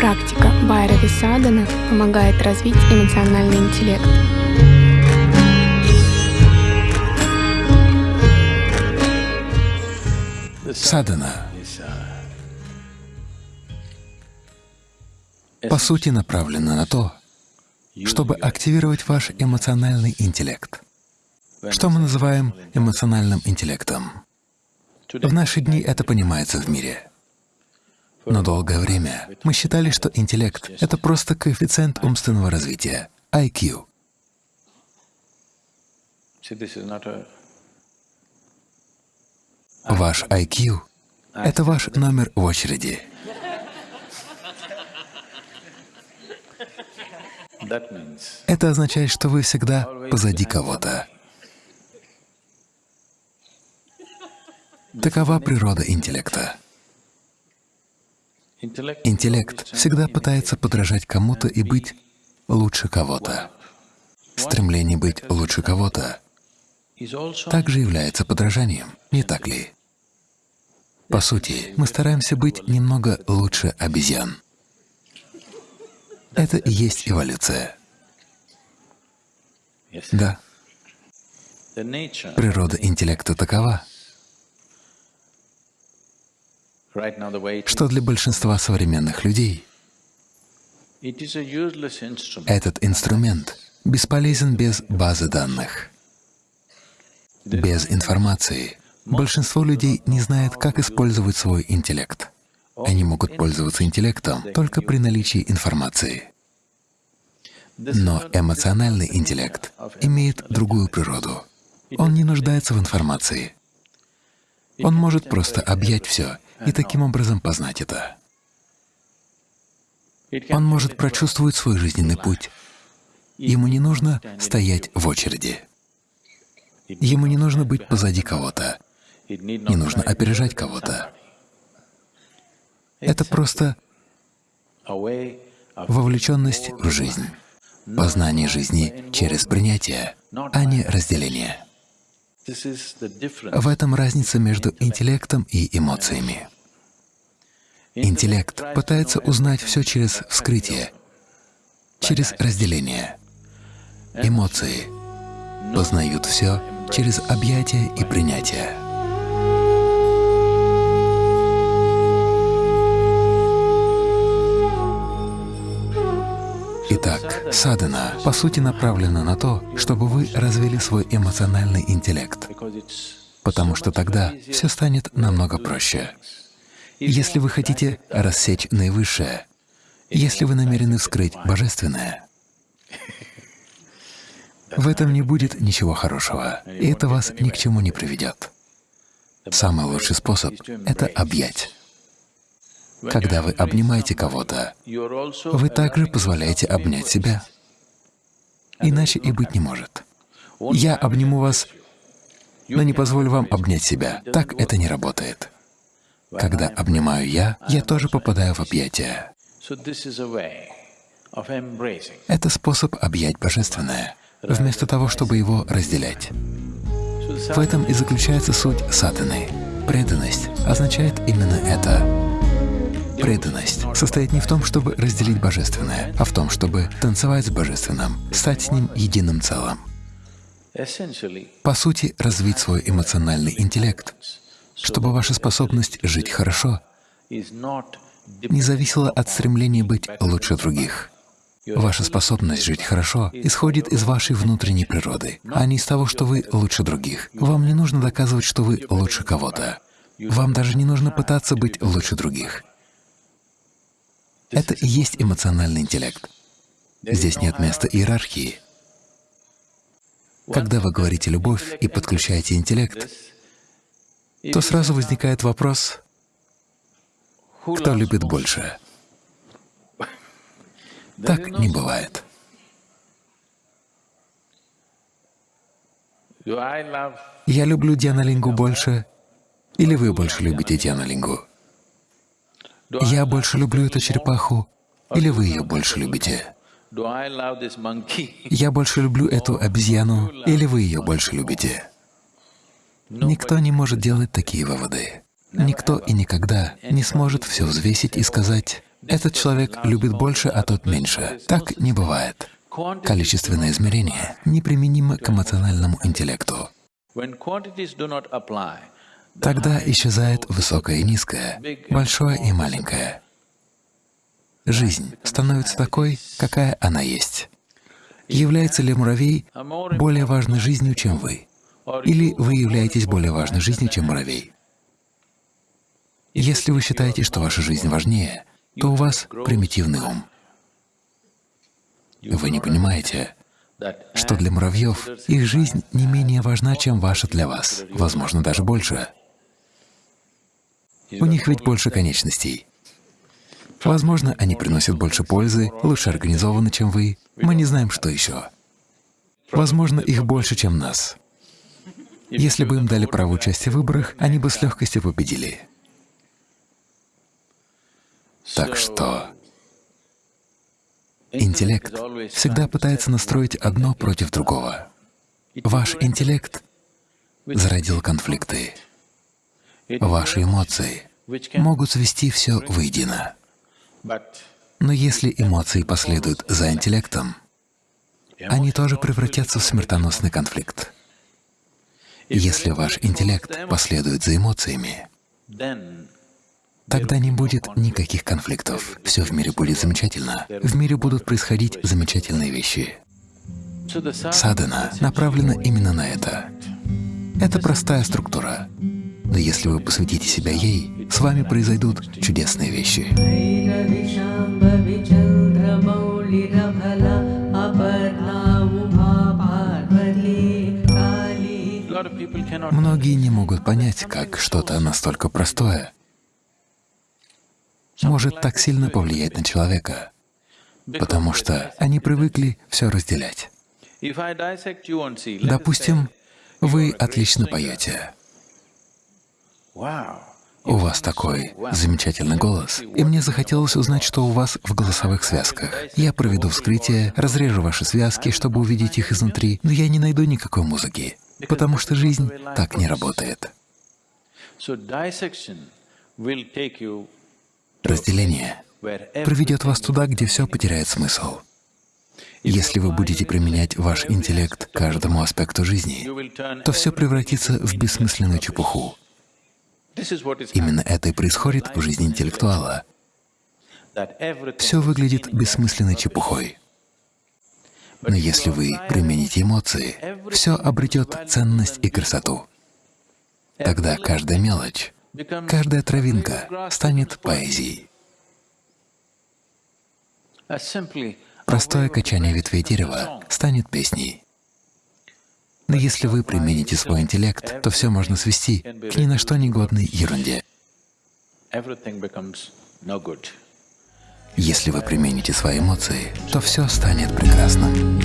Практика Байрави Садана помогает развить эмоциональный интеллект. Садана по сути направлена на то, чтобы активировать ваш эмоциональный интеллект. Что мы называем эмоциональным интеллектом? В наши дни это понимается в мире. Но долгое время мы считали, что интеллект — это просто коэффициент умственного развития, IQ. Ваш IQ — это ваш номер в очереди. Это означает, что вы всегда позади кого-то. Такова природа интеллекта. Интеллект всегда пытается подражать кому-то и быть лучше кого-то. Стремление быть лучше кого-то также является подражанием, не так ли? По сути, мы стараемся быть немного лучше обезьян. Это и есть эволюция. Да. Природа интеллекта такова, что для большинства современных людей этот инструмент бесполезен без базы данных, без информации. Большинство людей не знает, как использовать свой интеллект. Они могут пользоваться интеллектом только при наличии информации. Но эмоциональный интеллект имеет другую природу. Он не нуждается в информации. Он может просто объять все и таким образом познать это. Он может прочувствовать свой жизненный путь. Ему не нужно стоять в очереди. Ему не нужно быть позади кого-то, не нужно опережать кого-то. Это просто вовлеченность в жизнь, познание жизни через принятие, а не разделение. В этом разница между интеллектом и эмоциями. Интеллект пытается узнать все через вскрытие, через разделение. Эмоции познают все через объятие и принятие. Итак, садхана по сути направлена на то, чтобы вы развили свой эмоциональный интеллект, потому что тогда все станет намного проще. Если вы хотите рассечь наивысшее, если вы намерены вскрыть Божественное, в этом не будет ничего хорошего, и это вас ни к чему не приведет. Самый лучший способ — это объять. Когда вы обнимаете кого-то, вы также позволяете обнять себя. Иначе и быть не может. Я обниму вас, но не позволю вам обнять себя. Так это не работает. Когда обнимаю я, я тоже попадаю в объятия. Это способ объять Божественное, вместо того, чтобы его разделять. В этом и заключается суть сатаны. Преданность означает именно это. Преданность состоит не в том, чтобы разделить Божественное, а в том, чтобы танцевать с Божественным, стать с Ним единым целым. По сути, развить свой эмоциональный интеллект, чтобы ваша способность жить хорошо не зависела от стремления быть лучше других. Ваша способность жить хорошо исходит из вашей внутренней природы, а не из того, что вы лучше других. Вам не нужно доказывать, что вы лучше кого-то. Вам даже не нужно пытаться быть лучше других. Это и есть эмоциональный интеллект. Здесь нет места иерархии. Когда вы говорите «любовь» и подключаете интеллект, то сразу возникает вопрос, кто любит больше? Так не бывает. Я люблю Дианалингу больше, или вы больше любите Дианалингу? Я больше люблю эту черепаху, или вы ее больше любите? Я больше люблю эту обезьяну, или вы ее больше любите? Никто не может делать такие выводы. Никто и никогда не сможет все взвесить и сказать, Этот человек любит больше, а тот меньше. Так не бывает. Количественное измерение неприменимо к эмоциональному интеллекту. Тогда исчезает высокое и низкое, большое и маленькое. Жизнь становится такой, какая она есть. Является ли муравей более важной жизнью, чем вы? Или вы являетесь более важной жизнью, чем муравей? Если вы считаете, что ваша жизнь важнее, то у вас примитивный ум. Вы не понимаете, что для муравьев их жизнь не менее важна, чем ваша для вас, возможно, даже больше. У них ведь больше конечностей. Возможно, они приносят больше пользы, лучше организованы, чем вы. Мы не знаем, что еще. Возможно, их больше, чем нас. Если бы им дали право участия в выборах, они бы с легкостью победили. Так что интеллект всегда пытается настроить одно против другого. Ваш интеллект зародил конфликты. Ваши эмоции могут свести все воедино. Но если эмоции последуют за интеллектом, они тоже превратятся в смертоносный конфликт. Если ваш интеллект последует за эмоциями, тогда не будет никаких конфликтов. Все в мире будет замечательно. В мире будут происходить замечательные вещи. Садхана направлена именно на это. Это простая структура. Но если вы посвятите себя ей, с вами произойдут чудесные вещи. Многие не могут понять, как что-то настолько простое может так сильно повлиять на человека, потому что они привыкли все разделять. Допустим, вы отлично поете. У вас такой замечательный голос, и мне захотелось узнать, что у вас в голосовых связках. Я проведу вскрытие, разрежу ваши связки, чтобы увидеть их изнутри, но я не найду никакой музыки, потому что жизнь так не работает. Разделение приведет вас туда, где все потеряет смысл. Если вы будете применять ваш интеллект к каждому аспекту жизни, то все превратится в бессмысленную чепуху. Именно это и происходит в жизни интеллектуала. Все выглядит бессмысленной чепухой. Но если вы примените эмоции, все обретет ценность и красоту. Тогда каждая мелочь, каждая травинка станет поэзией. Простое качание ветвей дерева станет песней. Но если вы примените свой интеллект, то все можно свести к ни на что негодной ерунде. Если вы примените свои эмоции, то все станет прекрасным.